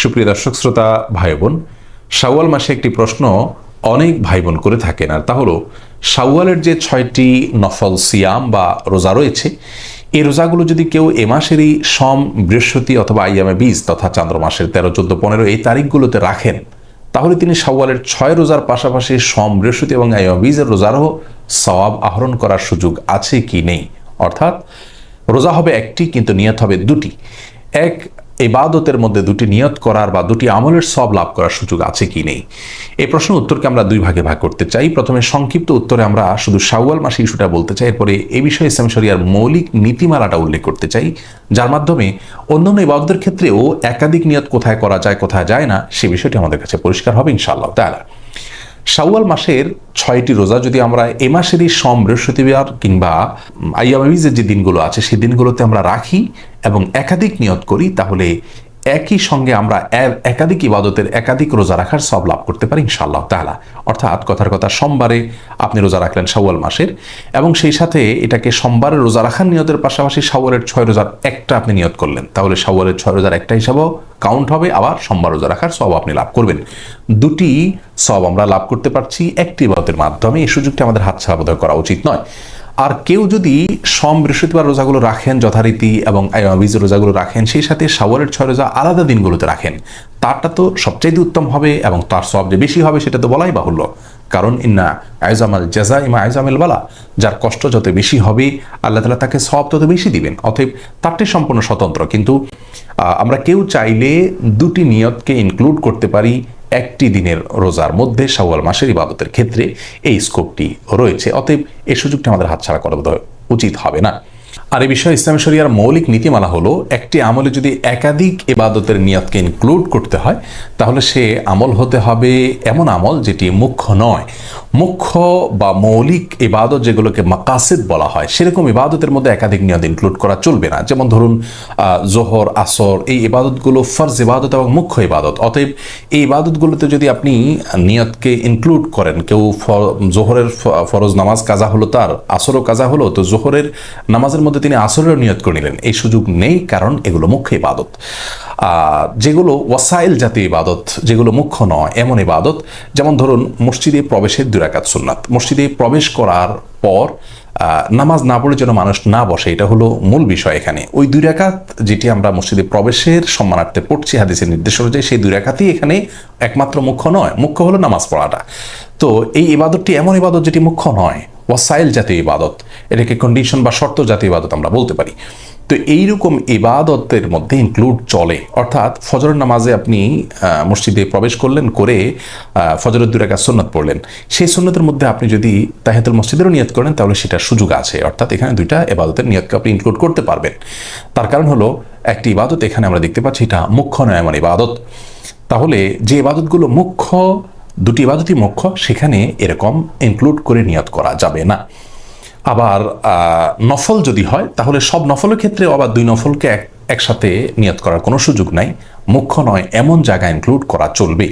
সুপ্রিয় দর্শক, শ্রোতা ভাই বোন শাওয়াল মাসে একটি প্রশ্ন অনেক ভাই বোন করে থাকেন, আর তা হলো, শাওয়ালের যে ছয়টি নফল সিয়াম বা রোজা রয়েছে, এই রোজাগুলো যদি কেউ এ মাসেরই সম, বৃহস্পতি অথবা আইয়ামে বীজ তথা চান্দ্র মাসের তেরো, চোদ্দ, পনেরো এই তারিখগুলোতে রাখেন, তাহলে তিনি শাওয়ালের ছয় রোজার পাশাপাশি সম, বৃহস্পতি এবং আইয়ামে বীজের রোজারও সওয়াব আহরণ করার সুযোগ আছে কি নেই? অর্থাৎ, রোজা হবে একটি, কিন্তু নিয়ত হবে দুটি। এক ইবাদতের মধ্যে দুটি নিয়ত করার বা দুটি আমলের সব লাভ করার সুযোগ আছে কি নেই? এই প্রশ্ন উত্তরকে আমরা দুই ভাগে ভাগ করতে চাই। প্রথমে সংক্ষিপ্ত উত্তরে আমরা শুধু শাওয়াল মাসে ইস্যুটা বলতে চাই, এরপরে এই বিষয়ে ইসলাম মৌলিক নীতিমালাটা উল্লেখ করতে চাই, যার মাধ্যমে অন্যান্য ইবাদতের ক্ষেত্রেও একাধিক নিয়ত কোথায় করা যায়, কোথায় যায় না, সে বিষয়টি আমাদের কাছে পরিষ্কার হবে ইনশাআল্লাহ তাআলা। শাওয়াল মাসের ছয়টি রোজা যদি আমরা এ মাসেরই সম, বৃহস্পতিবার কিংবা আইয়ামিজের যে দিনগুলো আছে সেই দিনগুলোতে আমরা রাখি এবং একাধিক নিয়ত করি, তাহলে একই সঙ্গে আমরা একাধিক ইবাদতের একাধিক রোজা রাখার সব লাভ করতে পারি ইনশাআল্লাহ তাহলা অর্থাৎ কথার কথা, সোমবারে আপনি রোজা রাখলেন সাওয়াল মাসের এবং সেই সাথে এটাকে সোমবারে রোজা রাখার নিয়তের পাশাপাশি শাওয়ালের ছয় রোজার একটা আপনি নিয়ত করলেন। তাহলে শাওয়ালের ছয় রোজার একটা হিসাবেও কাউন্ট হবে, আবার সোমবার রোজা রাখার সব আপনি লাভ করবেন। দুটি সব আমরা লাভ করতে পারছি, একটি ইবাদতের মাধ্যমে। এই সুযোগটি আমাদের হাতছাড়া বোধ করা উচিত নয়। আর কেউ যদি সম বৃহস্পতিবার রোজাগুলো রাখেন, যথারীতি এবং বীজ রোজাগুলো রাখেন, সেই সাথে সাওয়ারের ছয় রোজা আলাদা দিনগুলোতে রাখেন। তারটা তো সবচাইতে উত্তম হবে এবং তার সব যে বেশি হবে সেটা তো বলাই বাহুল্য। কারণ ইন্না আয়জামাল জাজা ইমা আয়জামেল বালা, যার কষ্ট যত বেশি হবে, আল্লাহ তালা তাকে সব তত বেশি দিবেন। অতএব তারটি সম্পূর্ণ স্বতন্ত্র। কিন্তু আমরা কেউ চাইলে দুটি নিয়তকে ইনক্লুড করতে পারি একটি দিনের রোজার মধ্যে শাওয়াল মাসের ইবাদতের ক্ষেত্রে এই স্কোপটি রয়েছে। অতএব এই সুযোগটি আমাদের হাতছাড়া করা উচিত হবে না। আর এই বিষয়ে ইসলাম শরিয়ার মৌলিক নীতিমালা হলো, একটি আমলে যদি একাধিক এবাদতের নিয়তকে ইনক্লুড করতে হয়, তাহলে সে আমল হতে হবে এমন আমল যেটি মুখ্য নয়। মুখ্য বা মৌলিক ইবাদত যেগুলোকে মাকাসিদ বলা হয়, সেরকম ইবাদতের মধ্যে একাধিক নিয়ত ইনক্লুড করা চলবে না। যেমন ধরুন জোহর, আসর, এই ইবাদতগুলো ফরজ ইবাদত এবং মুখ্য ইবাদত। অতএব এই ইবাদতগুলোতে যদি আপনি নিয়তকে ইনক্লুড করেন, কেউ জোহরের ফরজ নামাজ কাজা হলো তার, আসরও কাজা হলো, তো জোহরের নামাজের মধ্যে তিনি আসরের নিয়ত করে নিলেন। এই সুযোগ নেই কারণ এগুলো মুখ্য ইবাদত। যেগুলো ওয়াসাইল জাতীয় ইবাদত, যেগুলো মুখ্য নয়, এমন ইবাদত, যেমন ধরুন মসজিদে প্রবেশের দুরাকাত সুন্নাত। মসজিদে প্রবেশ করার পর নামাজ না পড়ে যেন মানুষ না বসে, এটা হলো মূল বিষয় এখানে। ওই দুই রেখাত যেটি আমরা মসজিদে প্রবেশের সম্মানার্থে পড়ছি, হাদিসের নির্দেশ অনুযায়ী, সেই দুই রেখাতেই এখানে একমাত্র মুখ্য নয়। মুখ্য হলো নামাজ পড়াটা। তো এই ইবাদতটি এমন ইবাদত যেটি মুখ্য নয়। ওয়াসাইল জাতীয় ইবাদত। এটাকে কন্ডিশন বা শর্ত জাতীয় ইবাদত আমরা বলতে পারি। তো এইরকম ইবাদতের মধ্যে ইনক্লুড চলে। অর্থাৎ ফজরের নামাজে আপনি মসজিদে প্রবেশ করলেন, করে ফজরের দুরাকা সুন্নত পড়লেন। সেই সুন্নতের মধ্যে আপনি যদি তাহেতুল মসজিদেরও নিয়ত করেন, তাহলে সেটার সুযোগ আছে। অর্থাৎ এখানে দুইটা এবাদতের নিয়তকে আপনি ইনক্লুড করতে পারবেন। তার কারণ হলো, একটি ইবাদত এখানে আমরা দেখতে পাচ্ছি, এটা মুখ্য নয়, এমন ইবাদত। তাহলে যে ইবাদতগুলো মুখ্য দুটি ইবাদতই মুখ্য সেখানে এরকম ইনক্লুড করে নিয়ত করা যাবে না। আবার নফল যদি হয়, তাহলে সব নফলের ক্ষেত্রে আবার দুই নফলকে এক, একসাথে নিয়ত করার কোনো সুযোগ নাই। মুখ্য নয়, এমন জায়গা ইনক্লুড করা চলবে।